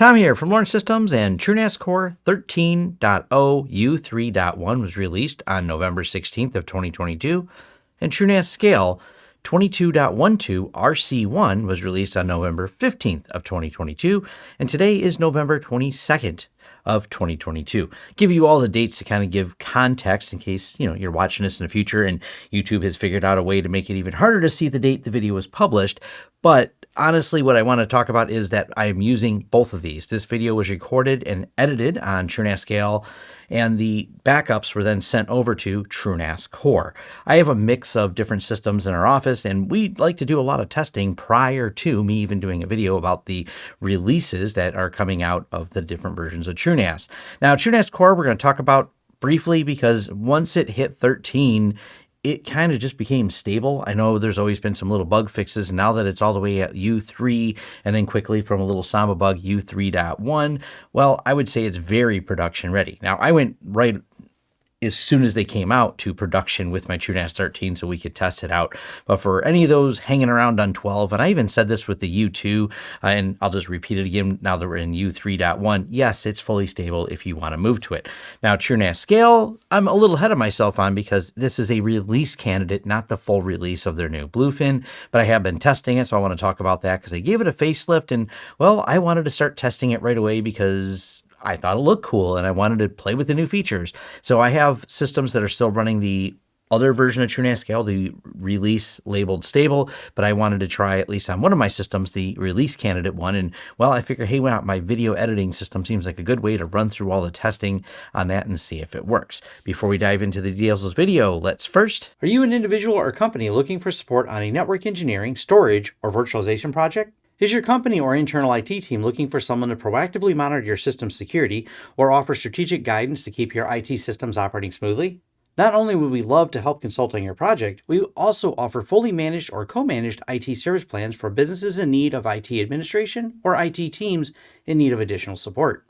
Tom here from Lawrence Systems and TrueNAS Core 13.0 U3.1 was released on November 16th of 2022 and TrueNAS Scale 22.12 RC1 was released on November 15th of 2022 and today is November 22nd of 2022. Give you all the dates to kind of give context in case, you know, you're watching this in the future and YouTube has figured out a way to make it even harder to see the date the video was published, but honestly, what I want to talk about is that I'm using both of these. This video was recorded and edited on TrueNAS Scale, and the backups were then sent over to TrueNAS Core. I have a mix of different systems in our office, and we like to do a lot of testing prior to me even doing a video about the releases that are coming out of the different versions of TrueNAS. Now, TrueNAS Core, we're going to talk about briefly because once it hit 13, it kind of just became stable. I know there's always been some little bug fixes. Now that it's all the way at U3 and then quickly from a little Samba bug U3.1, well, I would say it's very production ready. Now, I went right as soon as they came out to production with my TrueNAS 13 so we could test it out. But for any of those hanging around on 12, and I even said this with the U2, uh, and I'll just repeat it again now that we're in U3.1, yes, it's fully stable if you want to move to it. Now, TrueNAS Scale, I'm a little ahead of myself on because this is a release candidate, not the full release of their new Bluefin, but I have been testing it, so I want to talk about that because they gave it a facelift, and well, I wanted to start testing it right away because I thought it looked cool and I wanted to play with the new features. So I have systems that are still running the other version of TrueNAS Scale, the release labeled stable, but I wanted to try at least on one of my systems, the release candidate one. And well, I figure, hey, well, my video editing system seems like a good way to run through all the testing on that and see if it works. Before we dive into the details of this video, let's first, are you an individual or company looking for support on a network engineering, storage, or virtualization project? Is your company or internal IT team looking for someone to proactively monitor your system security or offer strategic guidance to keep your IT systems operating smoothly? Not only would we love to help consult on your project, we also offer fully managed or co-managed IT service plans for businesses in need of IT administration or IT teams in need of additional support.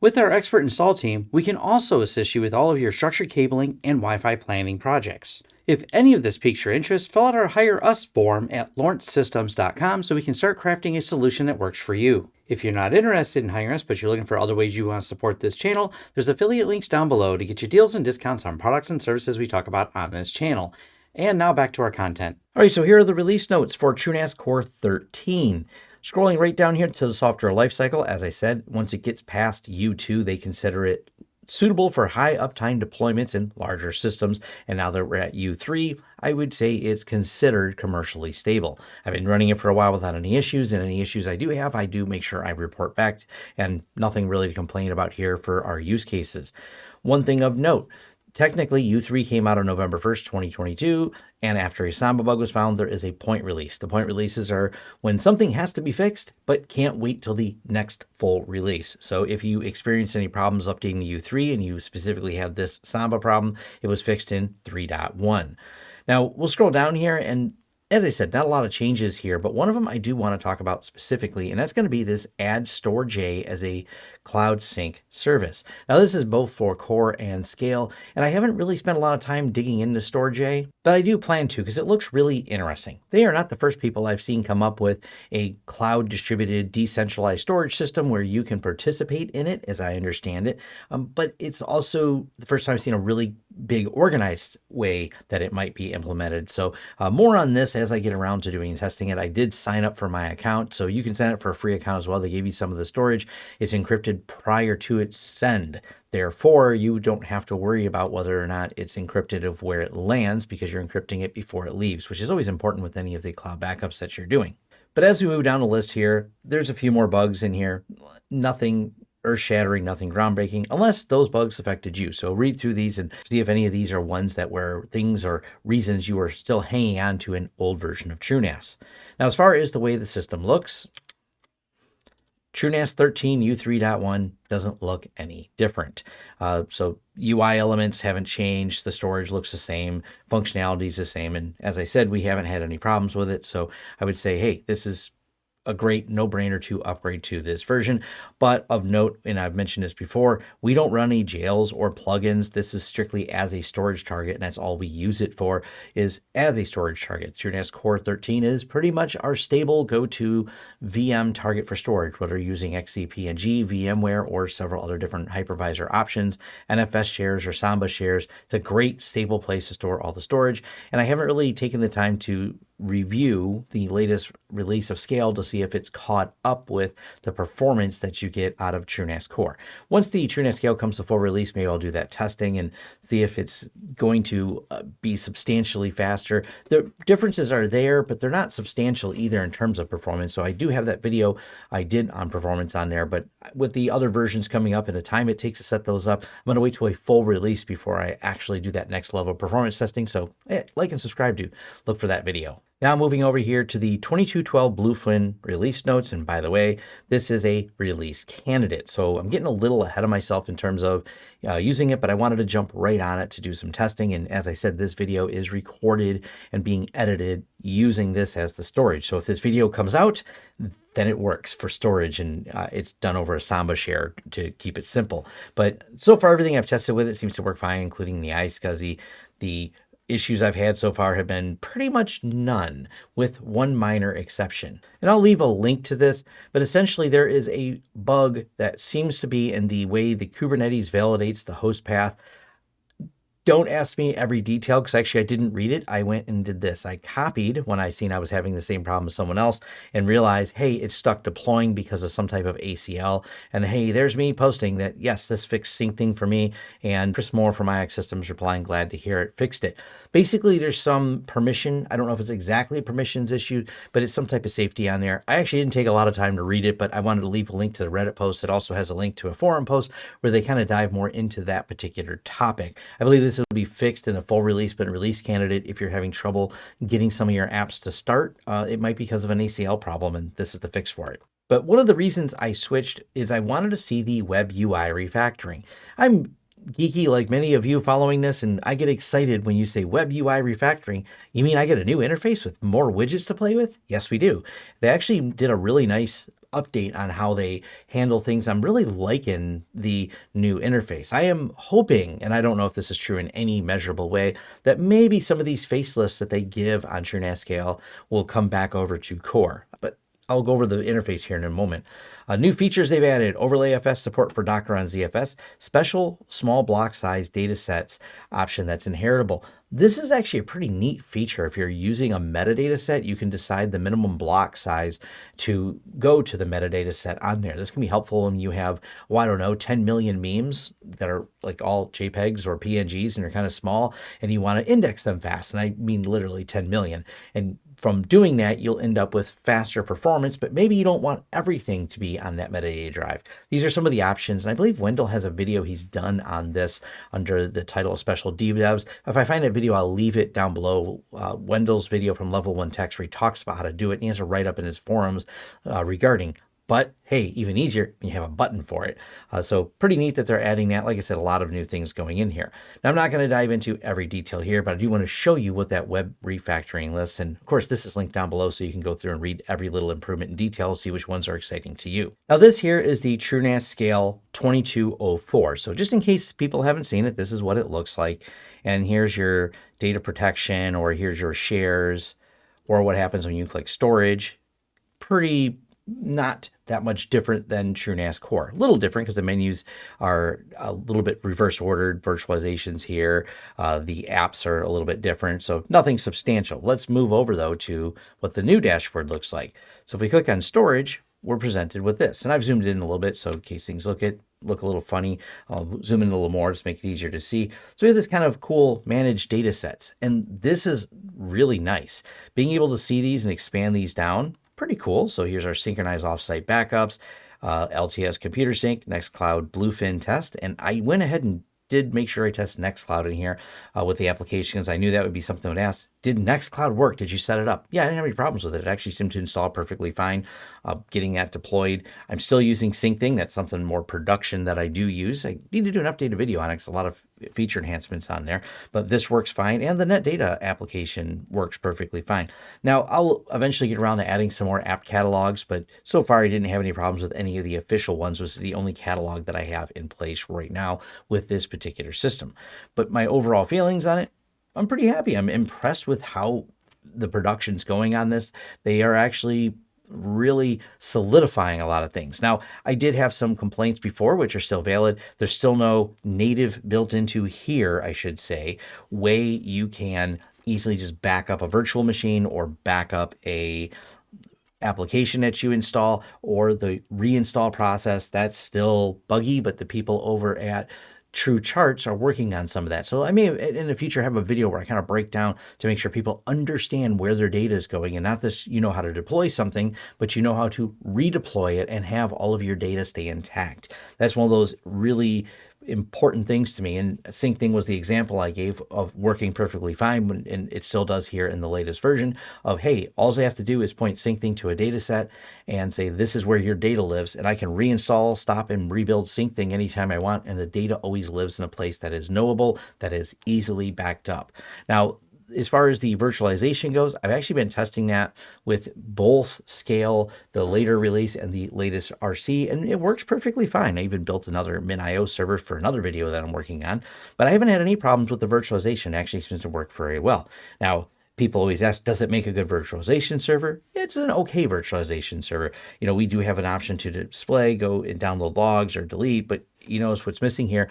With our expert install team, we can also assist you with all of your structured cabling and Wi-Fi planning projects. If any of this piques your interest, fill out our Hire Us form at lawrencesystems.com so we can start crafting a solution that works for you. If you're not interested in hiring us, but you're looking for other ways you want to support this channel, there's affiliate links down below to get you deals and discounts on products and services we talk about on this channel. And now back to our content. All right, so here are the release notes for TrueNAS Core 13. Scrolling right down here to the software lifecycle, as I said, once it gets past U2, they consider it suitable for high uptime deployments in larger systems. And now that we're at U3, I would say it's considered commercially stable. I've been running it for a while without any issues, and any issues I do have, I do make sure I report back, and nothing really to complain about here for our use cases. One thing of note, Technically, U3 came out on November 1st, 2022, and after a Samba bug was found, there is a point release. The point releases are when something has to be fixed, but can't wait till the next full release. So if you experience any problems updating U3 and you specifically had this Samba problem, it was fixed in 3.1. Now, we'll scroll down here and as I said, not a lot of changes here, but one of them I do want to talk about specifically, and that's going to be this add Storj as a cloud sync service. Now, this is both for core and scale, and I haven't really spent a lot of time digging into Storj, but I do plan to because it looks really interesting. They are not the first people I've seen come up with a cloud distributed decentralized storage system where you can participate in it, as I understand it, um, but it's also the first time I've seen a really big organized way that it might be implemented. So uh, more on this as I get around to doing testing it. I did sign up for my account, so you can sign up for a free account as well. They gave you some of the storage. It's encrypted prior to its send. Therefore, you don't have to worry about whether or not it's encrypted of where it lands because you're encrypting it before it leaves, which is always important with any of the cloud backups that you're doing. But as we move down the list here, there's a few more bugs in here. Nothing earth shattering, nothing groundbreaking, unless those bugs affected you. So read through these and see if any of these are ones that were things or reasons you were still hanging on to an old version of TrueNAS. Now, as far as the way the system looks, TrueNAS 13 U3.1 doesn't look any different. Uh, so UI elements haven't changed. The storage looks the same. Functionality is the same. And as I said, we haven't had any problems with it. So I would say, hey, this is a great no-brainer to upgrade to this version. But of note, and I've mentioned this before, we don't run any jails or plugins. This is strictly as a storage target, and that's all we use it for is as a storage target. TrueNAS Core 13 is pretty much our stable go-to VM target for storage, whether you're using XCP-ng, VMware, or several other different hypervisor options, NFS shares or Samba shares. It's a great stable place to store all the storage, and I haven't really taken the time to review the latest release of Scale to see if it's caught up with the performance that you get out of TrueNAS Core. Once the TrueNAS Scale comes to full release, maybe I'll do that testing and see if it's going to uh, be substantially faster. The differences are there, but they're not substantial either in terms of performance. So I do have that video I did on performance on there, but with the other versions coming up and the time it takes to set those up, I'm going to wait till a full release before I actually do that next level of performance testing. So eh, like and subscribe to look for that video. Now moving over here to the 2212 Bluefin release notes. And by the way, this is a release candidate. So I'm getting a little ahead of myself in terms of uh, using it, but I wanted to jump right on it to do some testing. And as I said, this video is recorded and being edited using this as the storage. So if this video comes out, then it works for storage and uh, it's done over a Samba share to keep it simple. But so far, everything I've tested with it seems to work fine, including the iSCSI, the issues I've had so far have been pretty much none, with one minor exception. And I'll leave a link to this, but essentially there is a bug that seems to be in the way the Kubernetes validates the host path don't ask me every detail because actually I didn't read it. I went and did this. I copied when I seen I was having the same problem as someone else and realized, hey, it's stuck deploying because of some type of ACL. And hey, there's me posting that, yes, this fixed Syncthing for me. And Kris Moore from IX Systems replying, glad to hear it fixed it. Basically, there's some permission. I don't know if it's exactly a permissions issue, but it's some type of safety on there. I actually didn't take a lot of time to read it, but I wanted to leave a link to the Reddit post. It also has a link to a forum post where they kind of dive more into that particular topic. I believe this will be fixed in a full release, but release candidate, if you're having trouble getting some of your apps to start, uh, it might be because of an ACL problem, and this is the fix for it. But one of the reasons I switched is I wanted to see the web UI refactoring. I'm geeky like many of you following this, and I get excited when you say web UI refactoring. You mean I get a new interface with more widgets to play with? Yes, we do. They actually did a really nice update on how they handle things. I'm really liking the new interface. I am hoping, and I don't know if this is true in any measurable way, that maybe some of these facelifts that they give on TrueNAS Scale will come back over to Core. But I'll go over the interface here in a moment. Uh, new features they've added, OverlayFS support for Docker on ZFS, special small block size data sets option that's inheritable. This is actually a pretty neat feature. If you're using a metadata set, you can decide the minimum block size to go to the metadata set on there. This can be helpful when you have, well, I don't know, 10 million memes that are like all JPEGs or PNGs and you're kind of small and you want to index them fast. And I mean literally 10 million. And from doing that, you'll end up with faster performance, but maybe you don't want everything to be on that metadata drive. These are some of the options. And I believe Wendell has a video he's done on this under the title of Special Devs. If I find that video, I'll leave it down below. Uh, Wendell's video from Level 1 Techs where he talks about how to do it. And he has a write up in his forums uh, regarding but hey, even easier, you have a button for it. Uh, so pretty neat that they're adding that. Like I said, a lot of new things going in here. Now, I'm not going to dive into every detail here, but I do want to show you what that web refactoring lists. And of course, this is linked down below so you can go through and read every little improvement in detail, see which ones are exciting to you. Now, this here is the TrueNAS Scale 2204. So just in case people haven't seen it, this is what it looks like. And here's your data protection, or here's your shares, or what happens when you click storage. Pretty not that much different than TrueNAS Core. A little different because the menus are a little bit reverse ordered virtualizations here. Uh, the apps are a little bit different, so nothing substantial. Let's move over though to what the new dashboard looks like. So if we click on storage, we're presented with this. And I've zoomed in a little bit, so in case things look look a little funny, I'll zoom in a little more just make it easier to see. So we have this kind of cool managed data sets. And this is really nice. Being able to see these and expand these down pretty cool. So here's our synchronized offsite backups, uh, LTS computer sync, Nextcloud Bluefin test. And I went ahead and did make sure I tested Nextcloud in here uh, with the applications. I knew that would be something I would ask. Did Nextcloud work? Did you set it up? Yeah, I didn't have any problems with it. It actually seemed to install perfectly fine. Uh, getting that deployed. I'm still using Syncthing. That's something more production that I do use. I need to do an updated video on it because a lot of feature enhancements on there, but this works fine. And the NetData application works perfectly fine. Now I'll eventually get around to adding some more app catalogs, but so far I didn't have any problems with any of the official ones. This is the only catalog that I have in place right now with this particular system. But my overall feelings on it, I'm pretty happy. I'm impressed with how the production's going on this. They are actually really solidifying a lot of things. Now, I did have some complaints before, which are still valid. There's still no native built into here, I should say, way you can easily just back up a virtual machine or back up a application that you install or the reinstall process that's still buggy but the people over at TrueCharts are working on some of that. So I may in the future have a video where I kind of break down to make sure people understand where their data is going and not this, you know how to deploy something, but you know how to redeploy it and have all of your data stay intact. That's one of those really important things to me. And Syncthing was the example I gave of working perfectly fine, and it still does here in the latest version of, hey, all I have to do is point Syncthing to a data set and say, this is where your data lives. And I can reinstall, stop, and rebuild Syncthing anytime I want. And the data always lives in a place that is knowable, that is easily backed up. Now, as far as the virtualization goes, I've actually been testing that with both Scale, the later release, and the latest RC, and it works perfectly fine. I even built another MinIO server for another video that I'm working on, but I haven't had any problems with the virtualization. It actually seems to work very well. Now, people always ask, does it make a good virtualization server? It's an okay virtualization server. You know, we do have an option to display, go and download logs or delete, but you notice what's missing here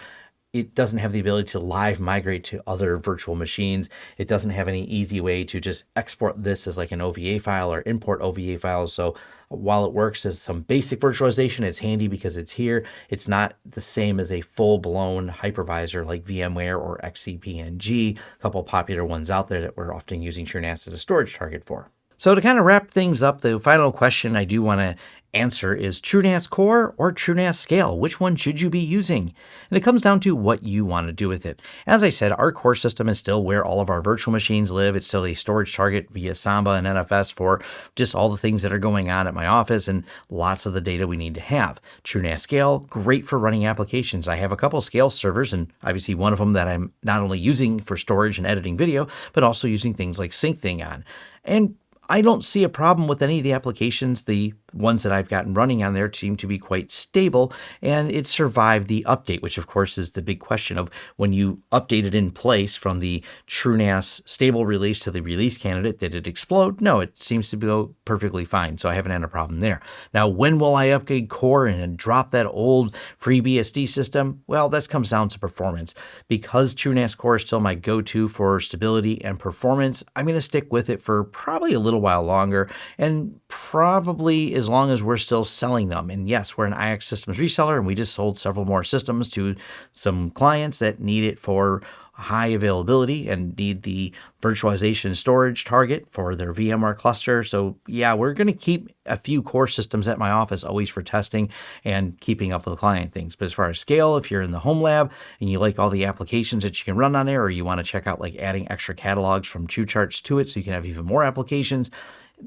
it doesn't have the ability to live migrate to other virtual machines. It doesn't have any easy way to just export this as like an OVA file or import OVA files. So while it works as some basic virtualization, it's handy because it's here. It's not the same as a full-blown hypervisor like VMware or XCP-ng, a couple popular ones out there that we're often using TrueNAS as a storage target for. So to kind of wrap things up, the final question I do want to answer is TrueNAS Core or TrueNAS Scale. Which one should you be using? And it comes down to what you want to do with it. As I said, our core system is still where all of our virtual machines live. It's still a storage target via Samba and NFS for just all the things that are going on at my office and lots of the data we need to have. TrueNAS Scale, great for running applications. I have a couple Scale servers and obviously one of them that I'm not only using for storage and editing video, but also using things like Syncthing on. And I don't see a problem with any of the applications. The ones that I've gotten running on there seem to be quite stable and it survived the update, which of course is the big question of when you update it in place from the TrueNAS stable release to the release candidate, did it explode? No, it seems to go perfectly fine. So I haven't had a problem there. Now, when will I upgrade core and drop that old FreeBSD system? Well, that comes down to performance. Because TrueNAS core is still my go-to for stability and performance, I'm going to stick with it for probably a little while longer and probably as long as we're still selling them. And yes, we're an IX Systems reseller, and we just sold several more systems to some clients that need it for high availability and need the virtualization storage target for their VMware cluster. So yeah, we're going to keep a few core systems at my office always for testing and keeping up with client things. But as far as scale, if you're in the home lab and you like all the applications that you can run on there, or you want to check out like adding extra catalogs from TrueCharts to it so you can have even more applications,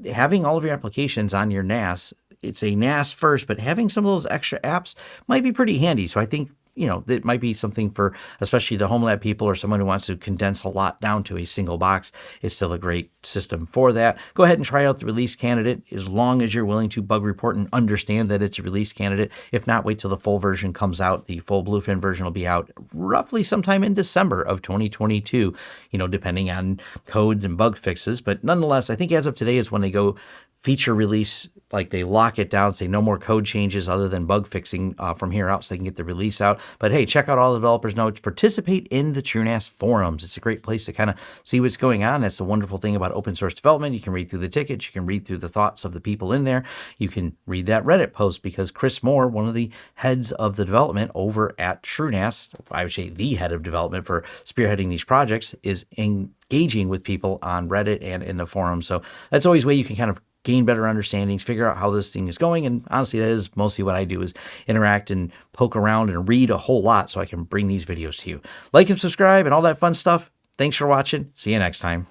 having all of your applications on your NAS it's a NAS first, but having some of those extra apps might be pretty handy. So I think you know, it might be something for especially the home lab people or someone who wants to condense a lot down to a single box. It's still a great system for that. Go ahead and try out the release candidate as long as you're willing to bug report and understand that it's a release candidate. If not, wait till the full version comes out. The full Bluefin version will be out roughly sometime in December of 2022, you know, depending on codes and bug fixes. But nonetheless, I think as of today is when they go feature release, like they lock it down, say no more code changes other than bug fixing uh, from here out so they can get the release out. But hey, check out all the developers' notes. Participate in the TrueNAS forums. It's a great place to kind of see what's going on. That's the wonderful thing about open source development. You can read through the tickets. You can read through the thoughts of the people in there. You can read that Reddit post because Kris Moore, one of the heads of the development over at TrueNAS, I would say the head of development for spearheading these projects, is engaging with people on Reddit and in the forum. So that's always a way you can kind of gain better understandings, figure out how this thing is going. And honestly, that is mostly what I do is interact and poke around and read a whole lot so I can bring these videos to you. Like and subscribe and all that fun stuff. Thanks for watching. See you next time.